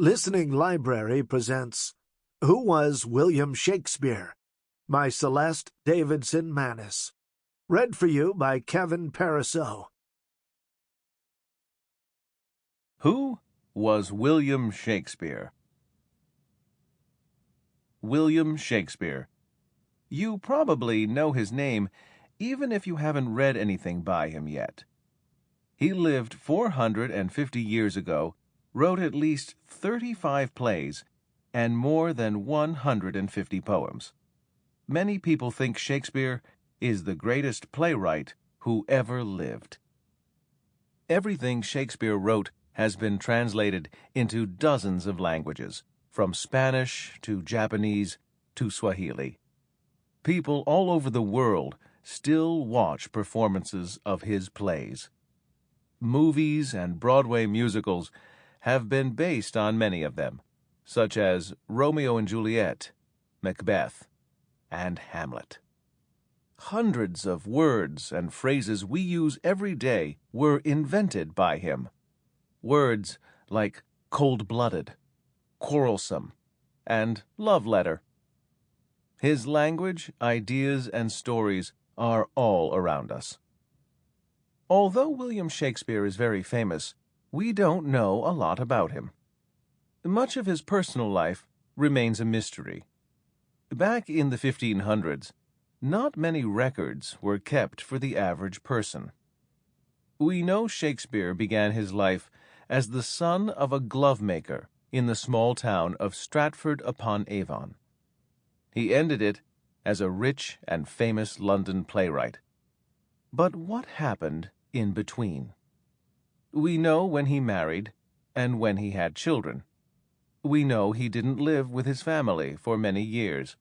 Listening Library presents Who Was William Shakespeare? by Celeste Davidson Mannis. Read for you by Kevin Pariseau. Who was William Shakespeare? William Shakespeare. You probably know his name, even if you haven't read anything by him yet. He lived 450 years ago wrote at least 35 plays and more than 150 poems. Many people think Shakespeare is the greatest playwright who ever lived. Everything Shakespeare wrote has been translated into dozens of languages, from Spanish to Japanese to Swahili. People all over the world still watch performances of his plays. Movies and Broadway musicals have been based on many of them, such as Romeo and Juliet, Macbeth, and Hamlet. Hundreds of words and phrases we use every day were invented by him. Words like cold blooded, quarrelsome, and love letter. His language, ideas, and stories are all around us. Although William Shakespeare is very famous, we don't know a lot about him. Much of his personal life remains a mystery. Back in the 1500s, not many records were kept for the average person. We know Shakespeare began his life as the son of a glovemaker in the small town of Stratford upon Avon. He ended it as a rich and famous London playwright. But what happened in between? We know when he married and when he had children. We know he didn't live with his family for many years.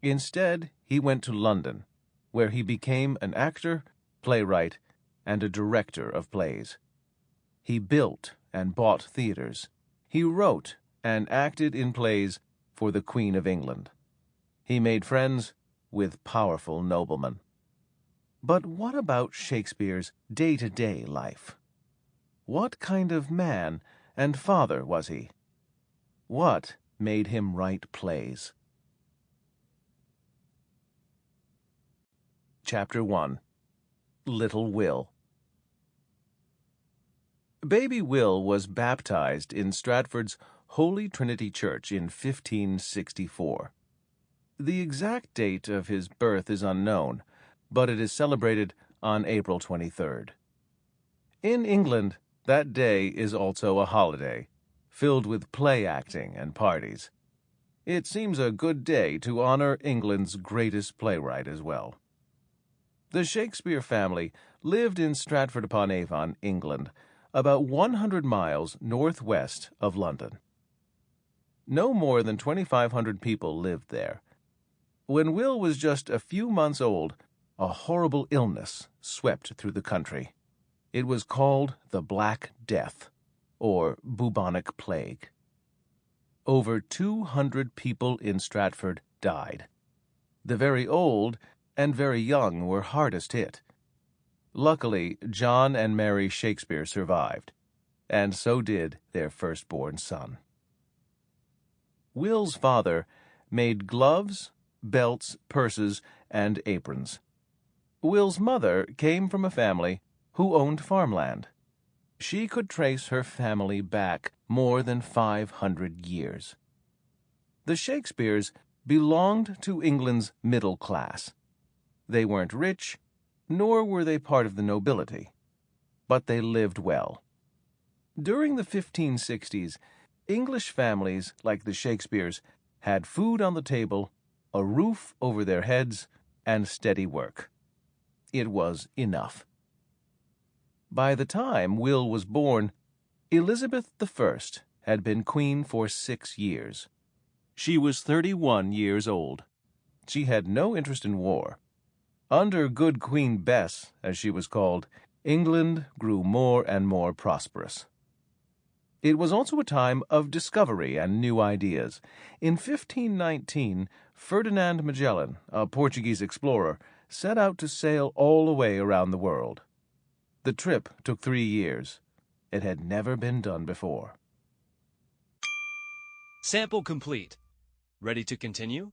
Instead, he went to London, where he became an actor, playwright, and a director of plays. He built and bought theaters. He wrote and acted in plays for the Queen of England. He made friends with powerful noblemen. But what about Shakespeare's day to day life? What kind of man and father was he? What made him write plays? Chapter 1 Little Will Baby Will was baptized in Stratford's Holy Trinity Church in 1564. The exact date of his birth is unknown, but it is celebrated on April 23rd. In England, that day is also a holiday, filled with play acting and parties. It seems a good day to honor England's greatest playwright as well. The Shakespeare family lived in Stratford upon Avon, England, about 100 miles northwest of London. No more than 2,500 people lived there. When Will was just a few months old, a horrible illness swept through the country. It was called the Black Death, or bubonic plague. Over 200 people in Stratford died. The very old and very young were hardest hit. Luckily, John and Mary Shakespeare survived, and so did their firstborn son. Will's father made gloves, belts, purses, and aprons. Will's mother came from a family who owned farmland. She could trace her family back more than 500 years. The Shakespeares belonged to England's middle class. They weren't rich, nor were they part of the nobility, but they lived well. During the 1560s, English families like the Shakespeares had food on the table, a roof over their heads, and steady work. It was enough. By the time Will was born, Elizabeth I had been queen for six years. She was 31 years old. She had no interest in war. Under good Queen Bess, as she was called, England grew more and more prosperous. It was also a time of discovery and new ideas. In 1519, Ferdinand Magellan, a Portuguese explorer, set out to sail all the way around the world. The trip took three years. It had never been done before. Sample complete. Ready to continue?